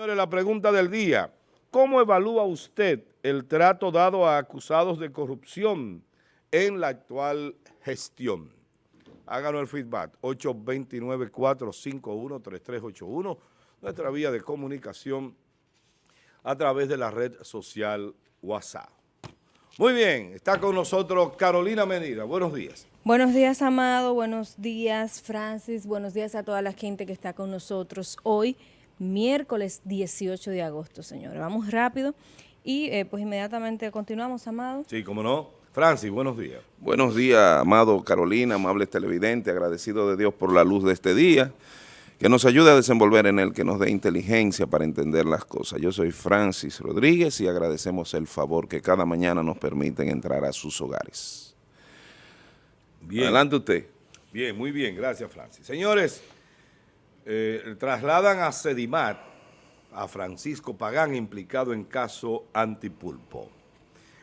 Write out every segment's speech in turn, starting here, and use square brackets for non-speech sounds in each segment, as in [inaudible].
Señores, la pregunta del día, ¿cómo evalúa usted el trato dado a acusados de corrupción en la actual gestión? Háganos el feedback, 829-451-3381, nuestra vía de comunicación a través de la red social WhatsApp. Muy bien, está con nosotros Carolina Medina. Buenos días. Buenos días, Amado. Buenos días, Francis. Buenos días a toda la gente que está con nosotros hoy miércoles 18 de agosto, señores. Vamos rápido y eh, pues inmediatamente continuamos, Amado. Sí, cómo no. Francis, buenos días. Buenos días, Amado Carolina, amables televidentes, agradecido de Dios por la luz de este día, que nos ayude a desenvolver en él, que nos dé inteligencia para entender las cosas. Yo soy Francis Rodríguez y agradecemos el favor que cada mañana nos permiten entrar a sus hogares. Bien. Adelante usted. Bien, muy bien, gracias Francis. Señores, eh, trasladan a Sedimat a Francisco Pagán implicado en caso antipulpo.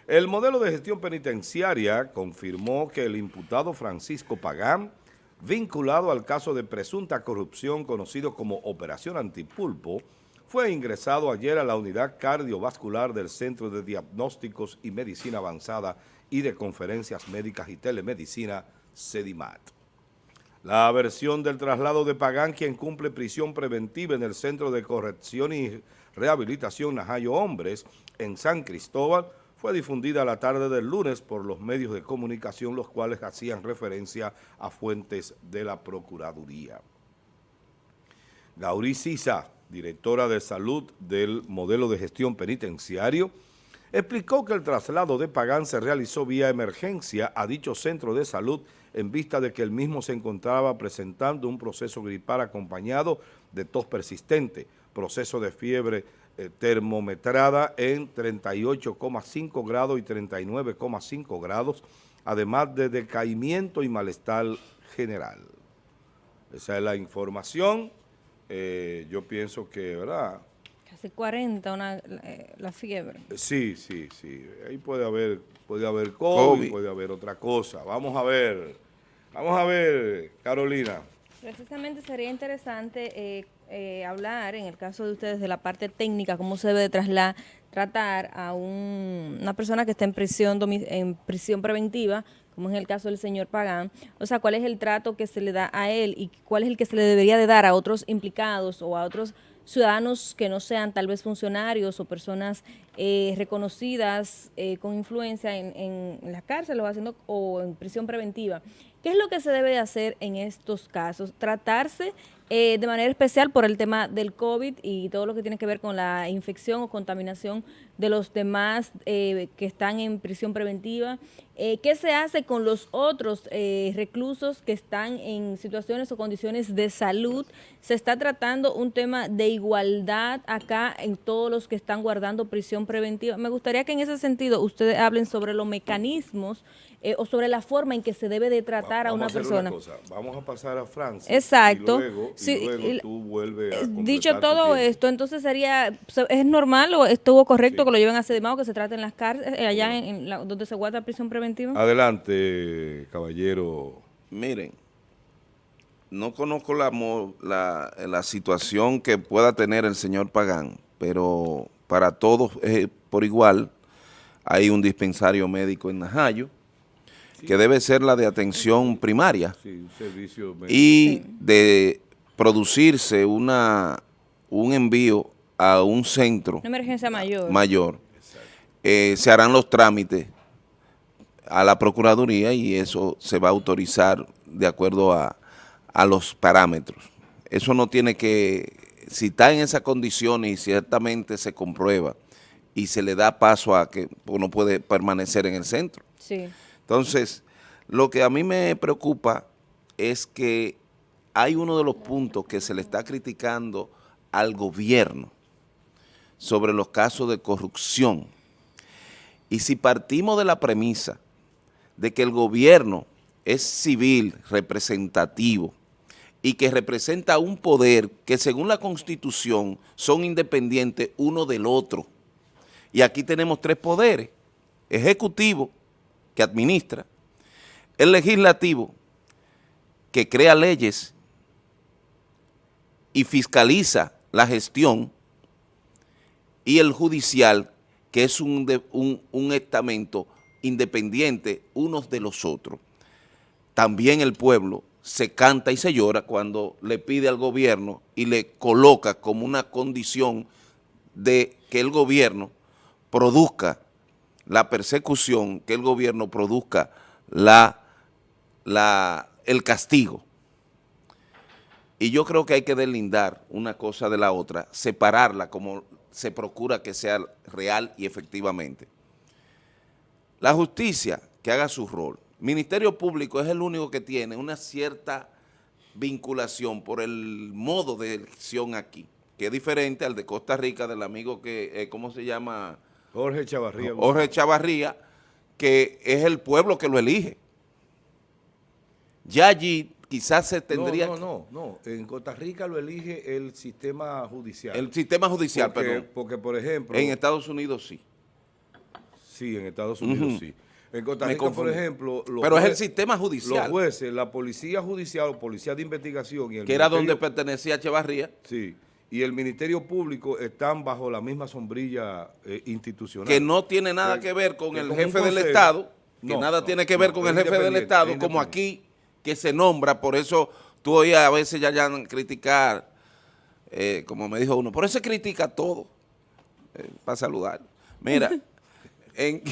El modelo de gestión penitenciaria confirmó que el imputado Francisco Pagán, vinculado al caso de presunta corrupción conocido como Operación Antipulpo, fue ingresado ayer a la unidad cardiovascular del Centro de Diagnósticos y Medicina Avanzada y de Conferencias Médicas y Telemedicina, Sedimat. La versión del traslado de Pagán, quien cumple prisión preventiva en el Centro de Corrección y Rehabilitación Najayo Hombres, en San Cristóbal, fue difundida la tarde del lunes por los medios de comunicación, los cuales hacían referencia a fuentes de la Procuraduría. Gauri Sisa, directora de salud del modelo de gestión penitenciario, explicó que el traslado de Pagán se realizó vía emergencia a dicho centro de salud en vista de que el mismo se encontraba presentando un proceso gripal acompañado de tos persistente, proceso de fiebre eh, termometrada en 38,5 grados y 39,5 grados, además de decaimiento y malestar general. Esa es la información. Eh, yo pienso que, ¿verdad?, Casi 40 una, eh, la fiebre. Sí, sí, sí. Ahí puede haber, puede haber COVID, COVID, puede haber otra cosa. Vamos a ver, vamos a ver, Carolina. Precisamente sería interesante eh, eh, hablar, en el caso de ustedes, de la parte técnica, cómo se debe de trasla- tratar a un- una persona que está en prisión, en prisión preventiva, como es el caso del señor Pagán, o sea, cuál es el trato que se le da a él y cuál es el que se le debería de dar a otros implicados o a otros ciudadanos que no sean tal vez funcionarios o personas eh, reconocidas eh, con influencia en, en, las cárceles o, haciendo, o en prisión preventiva. ¿Qué es lo que se debe de hacer en estos casos? Tratarse eh, de manera especial por el tema del COVID y todo lo que tiene que ver con la infección o contaminación de los demás eh, que están en prisión preventiva. Eh, ¿Qué se hace con los otros eh, reclusos que están en situaciones o condiciones de salud? Se está tratando un tema de igualdad acá en todos los que están guardando prisión preventiva. Me gustaría que en ese sentido ustedes hablen sobre los mecanismos eh, o sobre la forma en que se debe de tratar a una persona. Vamos a pasar a Francia. Exacto. Y luego, y Sí, luego y- tú vuelves a Eh, Dicho todo esto, entonces sería, se- ¿es normal o estuvo correcto Sí. Que lo lleven a Sedimao, que se trate en las cárceles, eh, allá en, en la- donde se guarda prisión preventiva? Adelante, caballero. Miren, no conozco la, la, la situación que pueda tener el señor Pagán, pero para todos eh, por igual hay un dispensario médico en Najayo, que debe ser la de atención primaria Sí, un servicio médico. y de producirse una, un envío a un centro Una emergencia mayor. mayor, eh, se harán los trámites a la Procuraduría y eso se va a autorizar de acuerdo a, a los parámetros. Eso no tiene que, si está en esa condición y ciertamente se comprueba y se le da paso a que uno puede permanecer en el centro. sí. Entonces, lo que a mí me preocupa es que hay uno de los puntos que se le está criticando al gobierno sobre los casos de corrupción. Y si partimos de la premisa de que el gobierno es civil, representativo, y que representa un poder que según la Constitución son independientes uno del otro, y aquí tenemos tres poderes, ejecutivo, que administra, el legislativo, que crea leyes y fiscaliza la gestión y el judicial, que es un, un estamento independiente unos de los otros. También el pueblo se canta y se llora cuando le pide al gobierno y le coloca como una condición de que el gobierno produzca la persecución, que el gobierno produzca la, la, el castigo. Y yo creo que hay que deslindar una cosa de la otra, separarla como se procura que sea real y efectivamente. La justicia que haga su rol. Ministerio Público es el único que tiene una cierta vinculación por el modo de elección aquí, que es diferente al de Costa Rica, del amigo que, eh, ¿cómo se llama? Jorge Chavarría. Jorge Chavarría, que es el pueblo que lo elige. Ya allí quizás se tendría... No, no, no, no. En Costa Rica lo elige el sistema judicial. El sistema judicial, porque, perdón. Porque, por ejemplo... En Estados Unidos sí. Sí, en Estados Unidos sí. En Costa Rica, por ejemplo... los Pero es el jueces- sistema judicial, Los jueces, la policía judicial o policía de investigación y el que era donde pertenecía Chavarría, Sí, y el Ministerio Público están bajo la misma sombrilla eh, institucional. que no tiene nada Que- que ver con que el jefe del Estado, que No, nada no, tiene que ver con el jefe del Estado, es como aquí, que se nombra, por eso tú oías a veces ya ya criticar, eh, como me dijo uno, por eso critica todo, eh, para saludar. Mira, [laughs] en,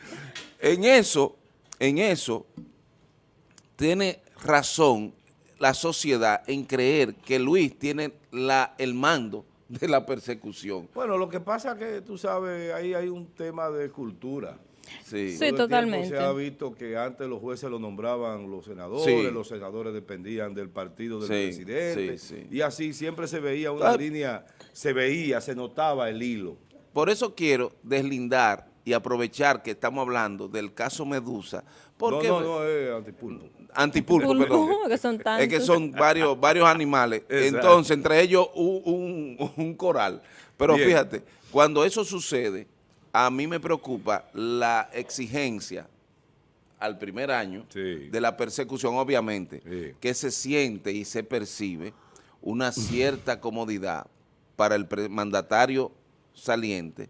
[laughs] en eso, en eso, tiene razón la sociedad en creer que Luis tiene la, el mando de la persecución. Bueno, lo que pasa es que, tú sabes, ahí hay un tema de cultura. Sí. Sí. Totalmente. Se ha visto que antes los jueces lo nombraban los senadores, Sí. los senadores dependían del partido del Sí, presidente. sí, sí. Y así siempre se veía una Ah. línea, se veía, se notaba el hilo. Por eso quiero deslindar y aprovechar que estamos hablando del caso Medusa, porque no, no, no, es antipulpo. antipulpo, Pulpo, perdón. [laughs] que son Es tantos. que son varios, varios animales. [laughs] Exacto. Entonces, entre ellos un, un- un coral. Pero Bien. fíjate, cuando eso sucede, a mí me preocupa la exigencia al primer año Sí. de la persecución, obviamente, Sí. que se siente y se percibe una cierta [laughs] comodidad para el mandatario saliente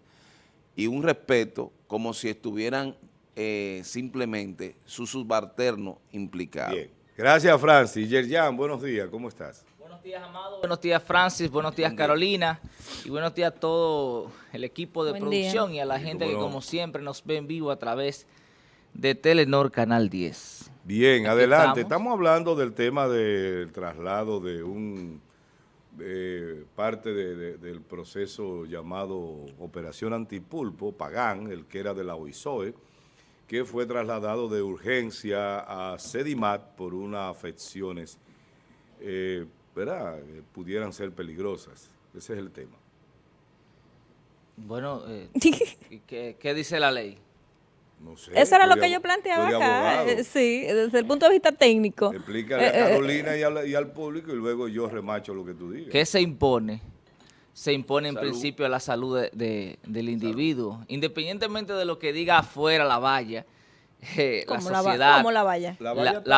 y un respeto como si estuvieran eh, simplemente sus subalternos implicados. Bien. Gracias, Francis. Yerjan, buenos días, ¿cómo estás? Buenos días, Amado. Buenos días, Francis. Buenos días, Carolina. Y buenos días a todo el equipo de Buen producción día. y a la Sí, gente que, como siempre, nos ve en vivo a través de Telenor Canal 10. Bien, Aquí adelante. estamos. Estamos. hablando del tema del traslado de un parte de- de- del proceso llamado Operación Antipulpo, Pagán, el que era de la OISOE, que fue trasladado de urgencia a Sedimat por unas afecciones, eh, ¿verdad?, que pudieran ser peligrosas. Ese es el tema. Bueno, eh, [laughs] ¿y ¿qué, qué dice la ley? No sé. Eso era lo que yo planteaba acá, eh, sí, desde el punto de vista técnico. Explícale a Eh, eh, Carolina y, al, y al público y luego yo remacho lo que tú digas. ¿Qué se impone? Se impone en principio a la salud de- de- del individuo, independientemente de lo que diga afuera la valla, eh, la como la, sociedad. como la valla. La,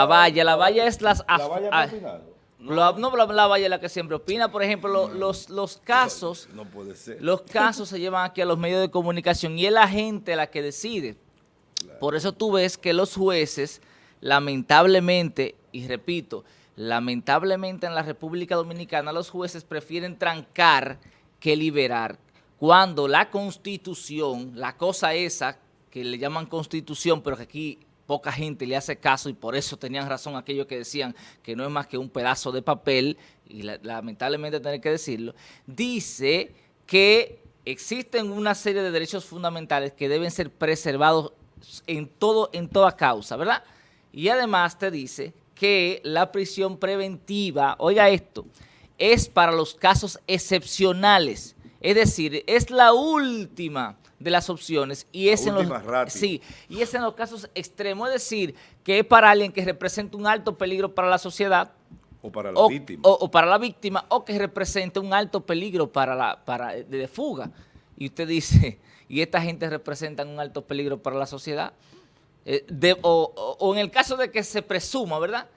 valla, la valla es las... La valla no, la, la valla es la que siempre opina. Por ejemplo, lo- los, los casos, No puede ser. los casos se llevan aquí a los medios de comunicación y es la gente la que decide. Por eso tú ves que los jueces, lamentablemente, y repito, lamentablemente en la República Dominicana los jueces prefieren trancar que liberar. Cuando la constitución, la cosa esa que le llaman constitución, pero que aquí poca gente le hace caso y por eso tenían razón aquellos que decían que no es más que un pedazo de papel, y la- lamentablemente tener que decirlo, dice que existen una serie de derechos fundamentales que deben ser preservados en todo en toda causa, ¿verdad? Y además te dice que la prisión preventiva, oiga esto, es para los casos excepcionales, es decir, es la última de las opciones y es en los sí, y es en los casos extremos, es decir, que es para alguien que representa un alto peligro para la sociedad O para la o, víctima. o- o para la víctima o que represente un alto peligro para la para de, de fuga. Y usted dice, [laughs] y esta gente representa un alto peligro para la sociedad. Eh, de- o- o en el caso de que se presuma, ¿verdad?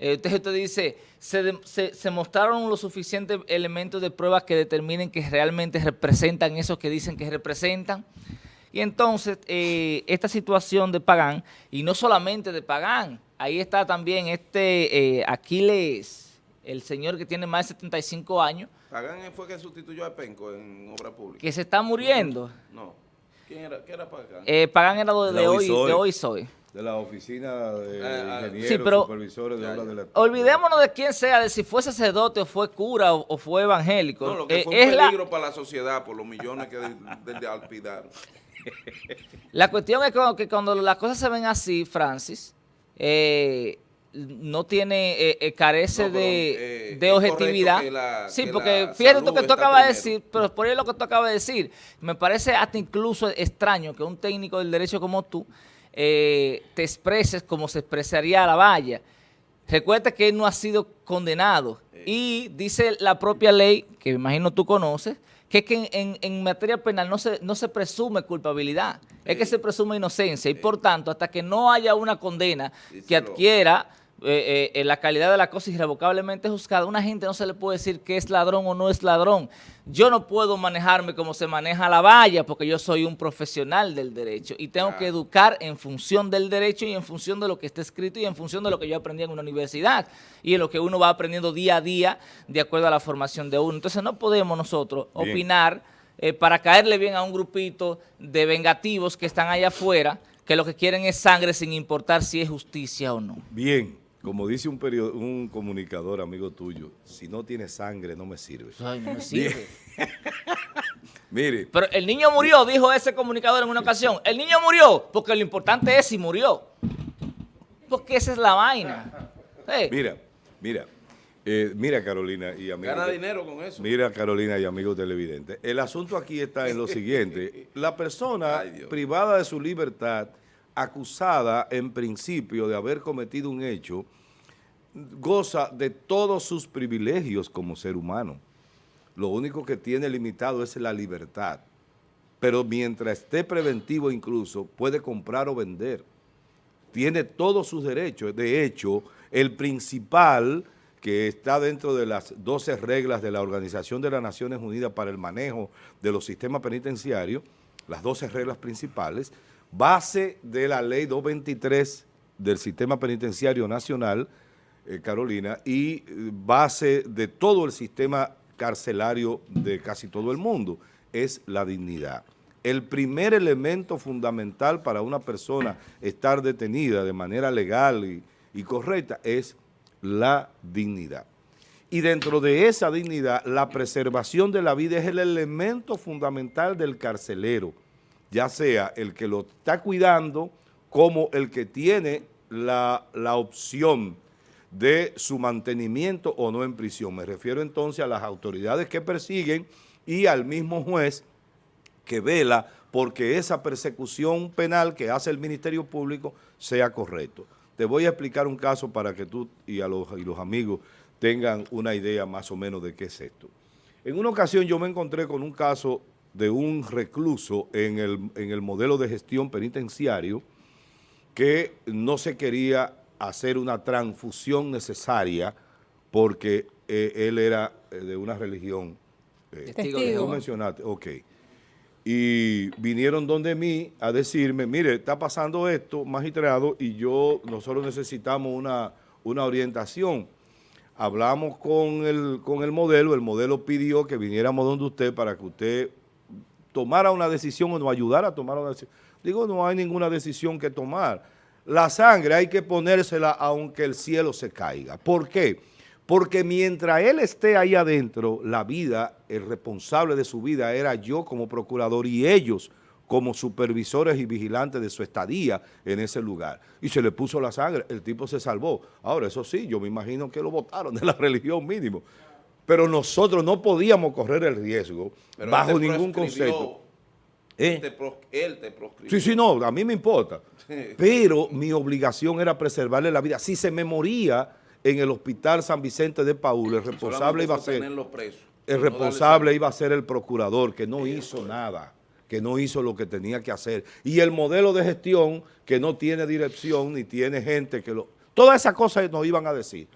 Eh, Entonces usted dice, se, de- se- se mostraron los suficientes elementos de prueba que determinen que realmente representan eso que dicen que representan. Y entonces, eh, esta situación de Pagán, y no solamente de Pagán, ahí está también este eh, Aquiles, el señor que tiene más de 75 años, Pagán fue que sustituyó a Penco en obra pública. que se está muriendo. No. ¿Quién era, ¿Qué era Pagán? Eh, Pagán era lo de, La hoy, Hoy de hoy soy. De la oficina de ah, ingenieros, Sí, pero- supervisores de obras de la... Olvidémonos de quién sea, de si fue sacerdote o fue cura o, o fue evangélico. No, lo que Eh, fue un es la, peligro para la sociedad por los millones que de, de, alpidaron. [laughs] la cuestión es que, cuando las cosas se ven así, Francis, eh, no tiene, eh, eh, carece No, pero, de, eh, de objetividad. la- sí, que porque fíjate lo que tú acabas de decir, pero por ahí lo que tú acabas de decir, me parece hasta incluso extraño que un técnico del derecho como tú eh, te expreses como se expresaría la valla. Recuerda que él no ha sido condenado. Y dice la propia ley, que me imagino tú conoces, que es que en, en- materia penal no se, no se presume culpabilidad, es que se presume inocencia. Y por tanto hasta que no haya una condena que adquiera eh, eh, la calidad de la cosa irrevocablemente juzgada, una gente no se le puede decir que es ladrón o no es ladrón. Yo no puedo manejarme como se maneja la valla porque yo soy un profesional del derecho y tengo que educar en función del derecho y en función de lo que está escrito y en función de lo que yo aprendí en una universidad y en lo que uno va aprendiendo día a día de acuerdo a la formación de uno. Entonces no podemos nosotros Bien. opinar eh, para caerle bien a un grupito de vengativos que están allá afuera que lo que quieren es sangre sin importar si es justicia o no. Bien, como dice un, perio- un comunicador amigo tuyo, si no tiene sangre no me sirve. Ay, no me sirve. [laughs] Mire, Pero el niño murió, dijo ese comunicador en una ocasión. El niño murió, porque lo importante es si murió. Porque esa es la vaina. Mira, mira, eh, mira Carolina y amigos. Gana dinero con eso. Mira Carolina y amigos televidentes. El asunto aquí está en lo [laughs] siguiente. La persona Ay, privada de su libertad, acusada en principio de haber cometido un hecho, goza de todos sus privilegios como ser humano. Lo único que tiene limitado es la libertad. Pero mientras esté preventivo incluso, puede comprar o vender. Tiene todos sus derechos. De hecho, el principal que está dentro de las 12 reglas de la Organización de las Naciones Unidas para el manejo de los sistemas penitenciarios, las 12 reglas principales, base de la ley 223 del Sistema Penitenciario Nacional, eh, Carolina, y eh, base de todo el sistema carcelario de casi todo el mundo, es la dignidad. El primer elemento fundamental para una persona estar detenida de manera legal y, y correcta es la dignidad. Y dentro de esa dignidad, la preservación de la vida es el elemento fundamental del carcelero, ya sea el que lo está cuidando como el que tiene la, la opción de su mantenimiento o no en prisión. Me refiero entonces a las autoridades que persiguen y al mismo juez que vela porque esa persecución penal que hace el Ministerio Público sea correcto. Te voy a explicar un caso para que tú y, a los, y los amigos tengan una idea más o menos de qué es esto. En una ocasión yo me encontré con un caso de un recluso en el, en el modelo de gestión penitenciario que no se quería hacer una transfusión necesaria porque eh, él era eh, de una religión. eh, Testigo no mencionaste, ok. Y vinieron donde mí a decirme, mire, está pasando esto, magistrado, y yo, nosotros necesitamos una, una orientación. Hablamos con el, con el modelo, el modelo pidió que viniéramos donde usted para que usted tomara una decisión o nos ayudara a tomar una decisión. Digo, no hay ninguna decisión que tomar. La sangre hay que ponérsela aunque el cielo se caiga. ¿Por qué? Porque mientras él esté ahí adentro, la vida, el responsable de su vida era yo como procurador y ellos como supervisores y vigilantes de su estadía en ese lugar. Y se le puso la sangre, el tipo se salvó. Ahora, eso sí, yo me imagino que lo votaron de la [laughs] religión mínimo. Pero nosotros no podíamos correr el riesgo Pero bajo ningún concepto. ¿Eh? Él te, pros- él te proscribió. Sí, sí, no, a mí me importa. Pero mi obligación era preservarle la vida. Si se me moría en el hospital San Vicente de Paúl, el responsable iba a ser, el No responsable iba a ser el procurador, que no hizo nada, que no hizo lo que tenía que hacer. Y el modelo de gestión, que no tiene dirección ni tiene gente que lo... Todas esas cosas nos iban a decir.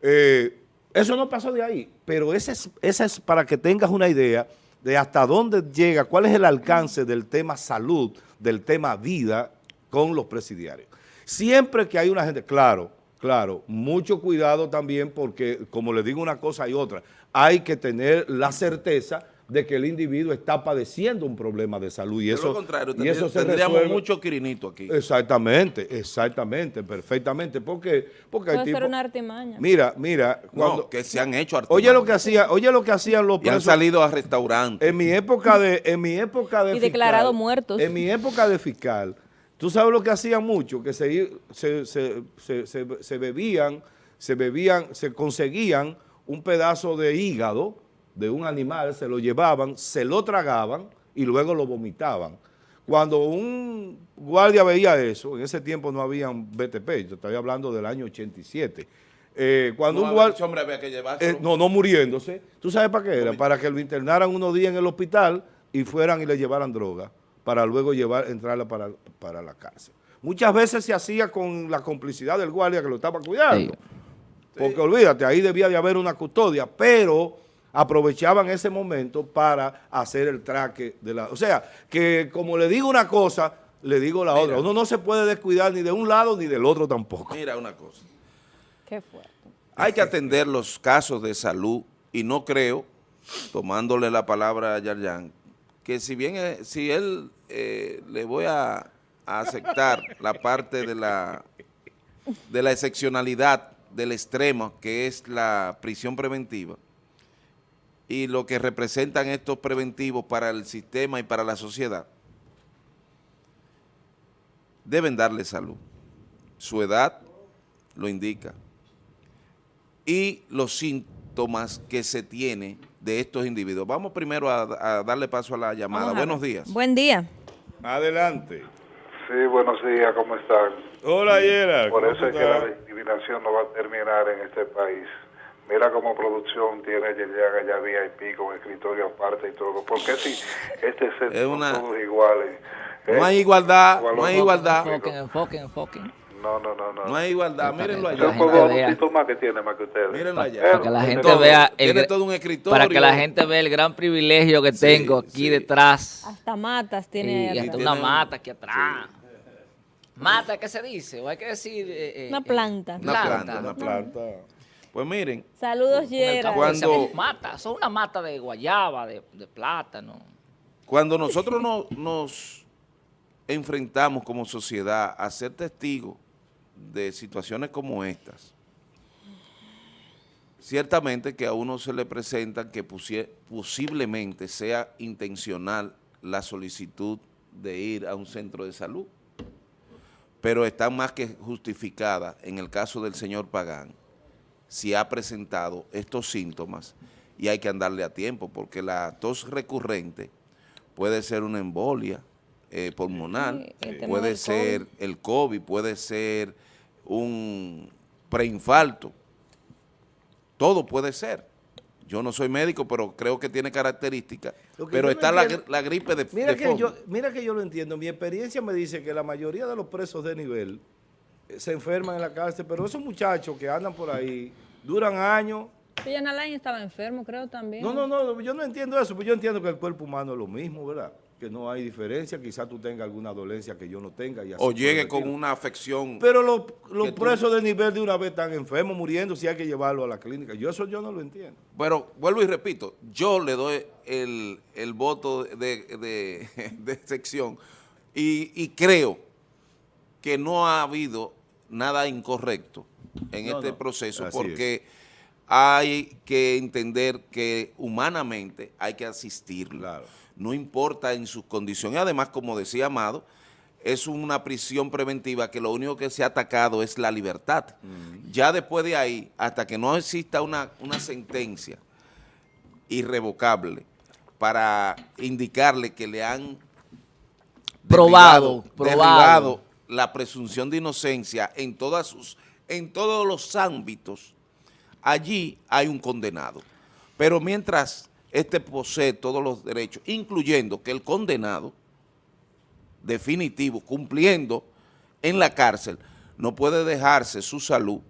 Eh, eso no pasó de ahí, pero esa es, esa es para que tengas una idea de hasta dónde llega, cuál es el alcance del tema salud, del tema vida con los presidiarios. Siempre que hay una gente, claro, claro, mucho cuidado también porque, como le digo una cosa y otra, hay que tener la certeza de que el individuo está padeciendo un problema de salud y eso, lo contrario, y eso se tendríamos resuelve- mucho quirinito aquí. Exactamente, exactamente, perfectamente, porque, porque hay ser una artimaña. Mira, mira, cuando, no, que se han hecho oye lo que artimañas. hacía, oye lo que hacían los Y han salido a restaurantes. en mi época de, en mi época de Y fiscal, declarado muertos. En mi época de fiscal, tú sabes lo que hacían mucho, que se, i- se, se- se- se- se bebían, se bebían, se conseguían un pedazo de hígado de un animal, se lo llevaban, se lo tragaban y luego lo vomitaban. Cuando un guardia veía eso, en ese tiempo no habían BTP, yo estoy hablando del año 87. eh, cuando No, un guardia... ese hombre había que llevarse. Eh, no, no muriéndose. ¿Tú sabes para qué era? Para que lo internaran unos días en el hospital y fueran y le llevaran droga para luego llevar, entrarla para, para la cárcel. Muchas veces se hacía con la complicidad del guardia que lo estaba cuidando. Sí. Porque olvídate, ahí debía de haber una custodia, pero aprovechaban ese momento para hacer el traque de la... O sea, que como le digo una cosa, le digo la otra. Uno no se puede descuidar ni de un lado ni del otro tampoco. Mira una cosa. Qué fuerte. Hay que atender los casos de salud y no creo, tomándole la palabra a Yarjan, que si bien eh, si él eh, le voy a, a aceptar la parte de la de la excepcionalidad del extremo que es la prisión preventiva y lo que representan estos preventivos para el sistema y para la sociedad, deben darle salud. Su edad lo indica y los síntomas que se tiene de estos individuos. Vamos primero a, a darle paso a la llamada. Vamos Buenos días. Buen día. Adelante. Sí, buenos días, ¿cómo están? Hola, Yera. Por ¿cómo eso es que la discriminación no va a terminar en este país. Mira cómo producción tiene Yeyaga, ya VIP con escritorio aparte y todo. Porque si este set Es son una- todos iguales. No ¿eh? hay igualdad, Igual no hay igualdad, Enfoquen, enfoquen, enfoquen. No, no, no, no. no hay igualdad. Mírenlo que Yo la allá. gente juego vea. un poquito más que tiene más que ustedes. Mírenlo allá. Para que la tiene gente todo. vea el, todo un escritorio. para que la gente vea el gran privilegio que Sí, tengo aquí sí. detrás. Hasta matas tiene Y, hasta tiene una un- mata aquí atrás. Mata, ¿qué se dice? O hay que decir... eh, eh, Una eh, planta. Una planta, una Planta. Pues miren, Saludos, Yera. Cuando- mata, son una mata de guayaba, de, de plátano. cuando nosotros no- nos enfrentamos como sociedad a ser testigos de situaciones como estas, ciertamente que a uno se le presenta que pusie- posiblemente sea intencional la solicitud de ir a un centro de salud, pero está más que justificada en el caso del señor Pagán, si ha presentado estos síntomas y hay que andarle a tiempo, porque la tos recurrente puede ser una embolia eh, pulmonar, Sí, puede ser el COVID, puede ser un preinfarto, todo puede ser. Yo no soy médico, pero creo que tiene características, pero está la, gripe de, Mira de que, fondo. yo, mira que yo lo entiendo. Mi experiencia me dice que la mayoría de los presos de nivel se enferman en la cárcel, pero esos muchachos que andan por ahí duran años. Pillan Alain estaba enfermo, creo también. No, no, no, yo no entiendo eso, pero yo entiendo que el cuerpo humano es lo mismo, ¿verdad? Que no hay diferencia, quizás tú tengas alguna dolencia que yo no tenga. Y así o llegue con una afección. Pero los, los que tú- presos de nivel de una vez están enfermos, muriendo, si hay que llevarlo a la clínica. Yo eso yo no lo entiendo. Pero vuelvo y repito, yo le doy el, el voto de, de, [laughs] de sección y, y creo que no ha habido nada incorrecto en No, este no, proceso así porque hay que entender que humanamente hay que asistirlo. Claro. No importa en sus condiciones. Además, como decía Amado, es una prisión preventiva que lo único que se ha atacado es la libertad. Ya después de ahí, hasta que no exista una, una sentencia irrevocable para indicarle que le han Probado, derribado- probado. derribado la presunción de inocencia en todos los ámbitos, allí hay un condenado. Pero mientras este posee todos los derechos, incluyendo que el condenado definitivo, cumpliendo en la cárcel, no puede dejarse su salud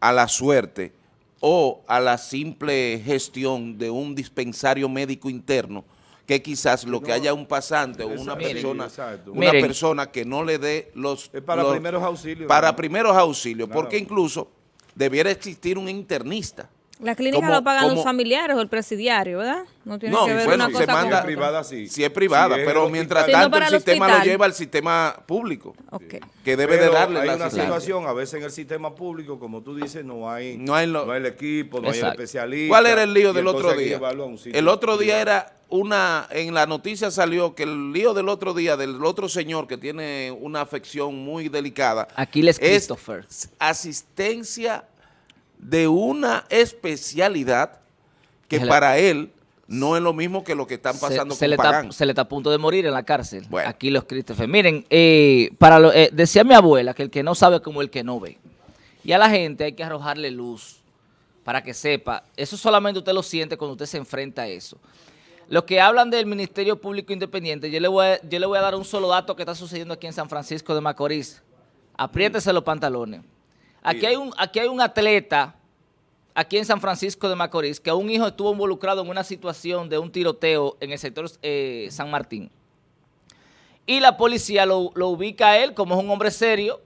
a la suerte o a la simple gestión de un dispensario médico interno que quizás lo que haya un pasante o una persona, exacto. una Miren. persona que no le dé los... Es para los- primeros auxilios. Para primeros auxilios, Claro. porque incluso debiera existir un internista. La clínica Como- lo pagan como- los familiares o el presidiario, ¿verdad? No tiene No, que ver bueno, una se cosa manda- con Si es otra. privada, sí. Si es privada, Si es pero mientras no tanto el el sistema lo lleva al sistema público, Ok. que debe de Pero darle hay la una situación, a veces en el sistema público, como tú dices, no hay, No hay lo- el equipo, no hay el especialista. ¿Cuál era el lío del otro hay día? El otro día era una, en la noticia salió que el lío del otro día, del otro señor que tiene una afección muy delicada, Aquiles es Christopher. asistencia de una especialidad que Se para él no es lo mismo que lo que están Se- pasando se, con le está, Pagán. se le está a punto de morir en la cárcel. Bueno. Aquí los Christopher. Miren, eh, para lo- eh, decía mi abuela que el que no sabe es como el que no ve. Y a la gente hay que arrojarle luz para que sepa. Eso solamente usted lo siente cuando usted se enfrenta a eso. Los que hablan del Ministerio Público Independiente, yo le voy a, yo le voy a dar un solo dato que está sucediendo aquí en San Francisco de Macorís. Apriétese los pantalones. Aquí hay un, aquí hay un atleta aquí en San Francisco de Macorís, que un hijo estuvo involucrado en una situación de un tiroteo en el sector eh, San Martín. Y la policía lo, lo ubica a él como es un hombre serio,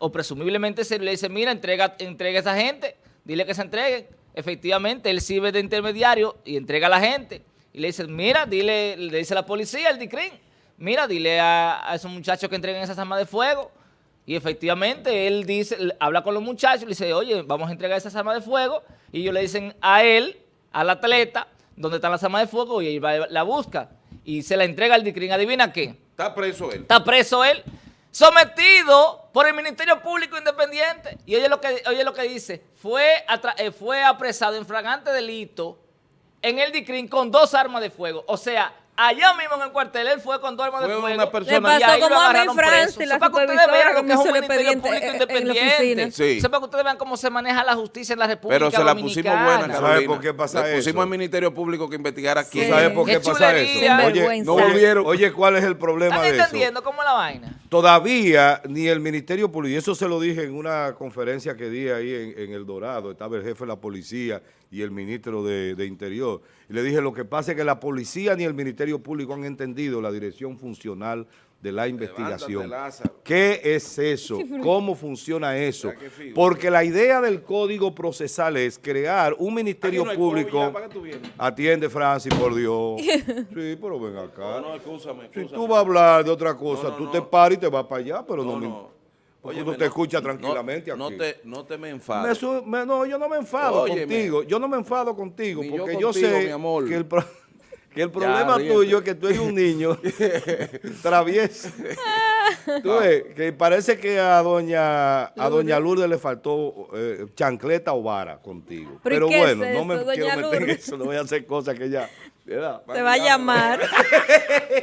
o presumiblemente serio, le dice, mira, entrega, entrega a esa gente, dile que se entreguen. Efectivamente, él sirve de intermediario y entrega a la gente. Y le dice, mira, dile, le dice la policía, el DICRIN, mira, dile a, a esos muchachos que entreguen esas armas de fuego. Y efectivamente, él dice, habla con los muchachos, le dice, oye, vamos a entregar esas armas de fuego. Y ellos le dicen a él, al atleta, dónde están las armas de fuego, y él va, la busca. Y se la entrega al DICRIN. ¿Adivina qué? Está preso él. Está preso él, sometido por el Ministerio Público Independiente. Y oye lo que, oye lo que dice, fue, eh, fue apresado en fragante delito en el DICRIN con dos armas de fuego. O sea, allá mismo en el cuartel él fue con dos armas de Fue fuego. una persona- Le pasó y ahí lo como a mí, agarraron Francis, preso. la Eso para que ustedes vean lo que es me un Ministerio Público Independiente. Sí. Eso para que ustedes vean cómo se maneja la justicia en la República Pero se la pusimos buena, ¿Sabe por qué pasa Le pusimos eso? al Ministerio Público que investigara Sí. quién. ¿Sabes por qué, Qué pasa eso? Oye, oye, volvieron. oye, ¿cuál es el problema ¿Están de eso? entendiendo cómo es la vaina? Todavía ni el Ministerio Público, y eso se lo dije en una conferencia que di ahí en, en El Dorado, estaba el jefe de la policía y el ministro de, de Interior. Y le dije, lo que pasa es que la policía ni el Ministerio Público han entendido la dirección funcional de la investigación. ¿Qué es eso? ¿Cómo funciona eso? Porque la idea del Código Procesal es crear un Ministerio no Público... Atiende, Francis, por Dios. [laughs] Sí, pero ven acá. No, no, escúchame, Si escúchame. tú vas a hablar de otra cosa, No, no, tú no. te paras y te vas para allá, pero no, No, me... no. Porque Óyeme, uno te no, escucha no, tranquilamente no aquí. te, no te me Me enfades. su- me- no, yo no me enfado Óyeme. contigo. Yo no me enfado contigo Ni porque yo, contigo, sé amor. que el, pro- [laughs] que el problema tuyo es que tú eres un niño [laughs] travieso. [laughs] Tú ves, que parece que a doña a doña Lourdes le faltó eh, chancleta o vara contigo. ¿Pero es bueno, no me doña quiero meter en eso, no voy a hacer cosas que ya... ¿verdad? Te va a llamar. [laughs]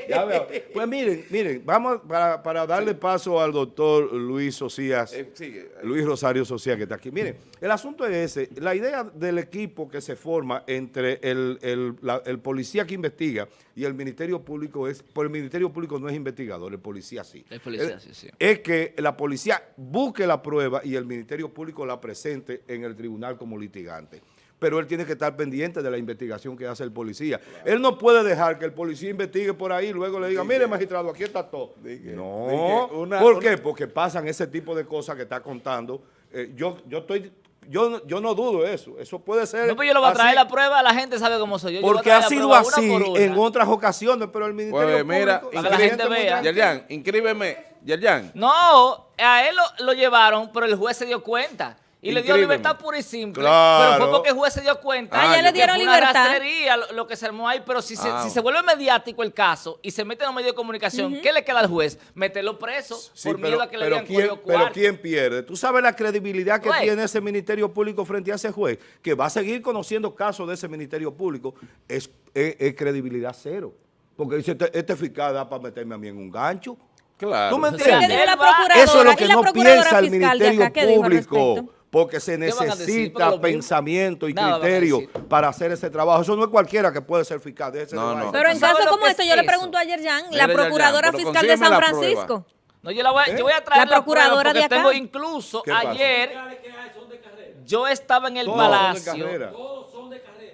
Ya veo. Pues miren, miren, vamos para, para darle paso al doctor Luis Socias, Eh, sigue. Luis Rosario Socias que está aquí. Miren, el asunto es ese, la idea del equipo que se forma entre el, el- la- el policía que investiga y el Ministerio Público es, por el Ministerio Público no es investigador, el policía sí. El policía, sí, sí. Es que la policía busque la prueba y el Ministerio Público la presente en el tribunal como litigante. Pero él tiene que estar pendiente de la investigación que hace el policía. Él no puede dejar que el policía investigue por ahí y luego le diga, mire magistrado, aquí está todo. Dique, no, dique, una- ¿por una- qué? Porque pasan ese tipo de cosas que está contando. Eh, yo, yo estoy, yo, no- yo no dudo eso. Eso puede ser No, pues yo le voy a traer así, la prueba, la gente sabe cómo soy yo. Porque ha sido una así una. en otras ocasiones, pero el Ministerio Pues mira, Público... Para que la gente vea. Yerjan, inscríbeme. Yerjan. No, a él lo, lo llevaron, pero el juez se dio cuenta. Y le dio libertad pura y simple. Claro. Pero fue porque el juez se dio cuenta. Ah, ya le dieron una libertad. rastrería lo, lo que se armó ahí. Pero si, se, Ah. si se vuelve mediático el caso y se mete en los medios de comunicación, ¿qué le queda al juez? Meterlo preso Sí, por pero, miedo a que le pero digan ¿quién, cogido pero cuarto. ¿quién pierde? ¿Tú sabes la credibilidad que Juez. tiene ese Ministerio Público frente a ese juez? Que va a seguir conociendo casos de ese Ministerio Público. Es, es- es credibilidad cero. Porque dice, este, este fiscal da para meterme a mí en un gancho. Claro. ¿Tú me sea, ¿Qué entiendes? Eso es lo ¿Y que no piensa el fiscal de Ministerio acá? ¿Qué dijo al Público. Porque se? Porque necesita pensamiento y Nada criterio para hacer ese trabajo. Eso no es cualquiera que puede ser fiscal de ese No. Pero en ¿Tú sabes caso como que este, es yo le pregunto a Yerjan, la procuradora Yerjan, fiscal de San la. Francisco. No, yo, la voy, a- ¿Eh? yo voy a traer La procuradora porque de acá. tengo incluso ayer yo estaba en el Todos son de palacio. carrera.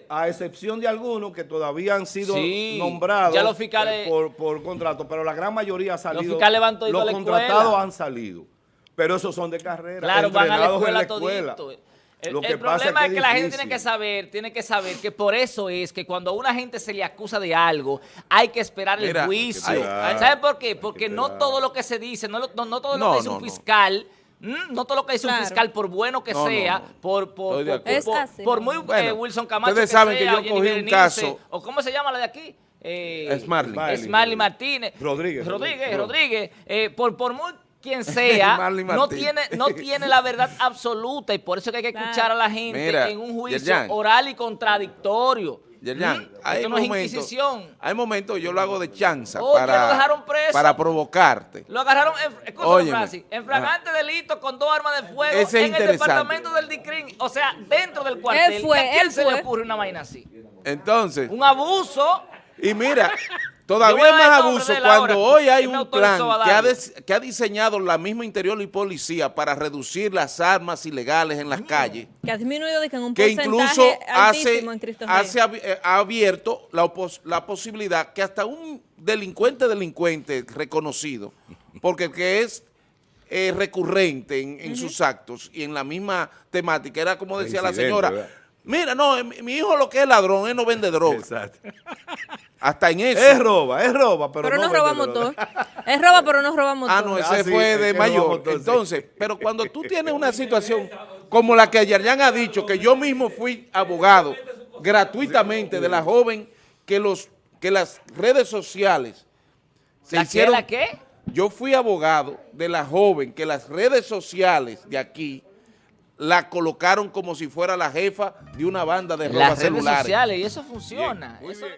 A excepción de algunos que todavía han sido Sí, nombrados ya los fiscales- por, por contrato, pero la gran mayoría ha salido. fiscales van todos Los la contratados han salido. Pero esos son de carrera. Claro, van a la escuela la escuela. todito. El, Lo que el pasa problema es que, la gente tiene que saber, tiene que saber que por eso es que cuando a una gente se le acusa de algo, hay que esperar Mira, el juicio. ¿Saben por qué? Porque no todo lo que se dice, no, lo- no, no todo lo No, que dice no, un fiscal, mm, no todo lo que dice un fiscal, por bueno que No, sea, no. por, muy Bueno, eh, Wilson Camacho ustedes que saben que sea, yo Jenny cogí un Berenice, caso- o ¿cómo se llama la de aquí? Eh, Smarly. Smiley Martínez. Rodríguez. Rodríguez, Rodríguez. Rodríguez. eh, por, por muy quien [laughs] sea, Marley no tiene, no [laughs] tiene la verdad absoluta y por eso es que hay que escuchar a la gente Mira, en un juicio Yerjan. oral y contradictorio. Yerjan, ¿Mm? hay Esto no es momentos, Inquisición. hay momentos yo lo hago de chanza Oye, lo para, dejaron preso. para provocarte. Lo agarraron, escúchame. Francis, en flagrante delito con dos armas de fuego Ese es en el departamento del DICRIN, o sea, dentro del cuartel. fue, ¿Y a quién él se fue. le ocurre una vaina así? Entonces, Un abuso. y mira, [laughs] todavía es más abuso cuando hoy hay un plan que ha, des- que ha diseñado la misma Interior y Policía para reducir las armas ilegales en las Mm. calles. Que ha disminuido de que en un que incluso hace, en hace eh, ha abierto la, opos- la posibilidad que hasta un delincuente delincuente reconocido, porque que es eh, recurrente en, en sus actos y en la misma temática, era como decía la señora, ¿verdad? Mira, no, eh, mi, mi hijo lo que es ladrón, él no vende droga, Exacto. hasta en eso. Es roba, es roba, pero, Pero no vende roba droga. motor. Es roba, pero no roba motor. Ah, no, ese Ah, sí, fue de mayor. sí. Entonces, pero cuando tú tienes una situación como la que Yarjan ha dicho, que yo mismo fui abogado gratuitamente de la joven que los que las redes sociales se ¿La qué, hicieron. la qué? Yo fui abogado de la joven que las redes sociales de aquí la colocaron como si fuera la jefa de una banda de roba Las redes celulares. sociales, y eso funciona. Eso-.